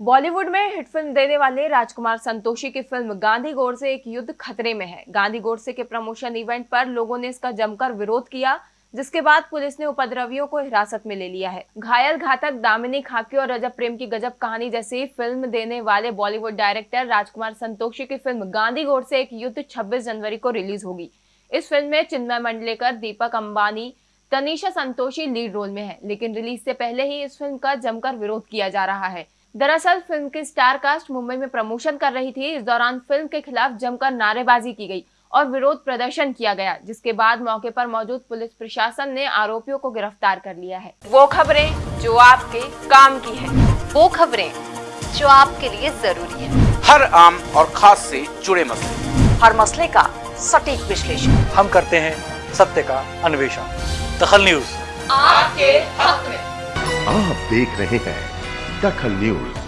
बॉलीवुड में hit film देने वाले राजकुमार संतोषी की फ़िल्म गांधी गोडसे एक युद्ध खतरे में है। गांधी गोडसे के प्रमोशन इवेंट पर लोगों ने इसका जमकर विरोध किया, जिसके बाद पुलिस ने उपद्रवियों को हिरासत में ले लिया है। घायल घातक दामिनी खाकी और रजब प्रेम की गजब कहानी जैसी फ़िल्म देने वाले बॉलीवुड डायरेक्टर राजकुमार संतोषी की फ़िल्म गांधी गोडसे एक युद्ध छब्बीस जनवरी को रिलीज़ होगी। इस फ़िल्म में चिन्मय मंडलेकर, दीपक अंबानी, तनिषा संतोषी लीड रोल में है, लेकिन रिलीज़ से पहले ही इस फ़िल्म का जमकर विरोध किया जा रहा है। दरअसल फ़िल्म की स्टार कास्ट मुंबई में प्रमोशन कर रही थी। इस दौरान फ़िल्म के खिलाफ जमकर नारेबाजी की गई और विरोध प्रदर्शन किया गया जिसके बाद मौके पर मौजूद पुलिस प्रशासन ने आरोपियों को गिरफ़्तार कर लिया है। वो खबरें जो आपके काम की है। वो खबरें जो आपके लिए ज़रूरी है। हर आम और खास से जुड़े मसले। हर मसले का सटीक विश्लेषण। हम करते हैं सत्य का अन्वेषण। दखल न्यूज़। आपके हक में। आप देख रहे हैं Daca News.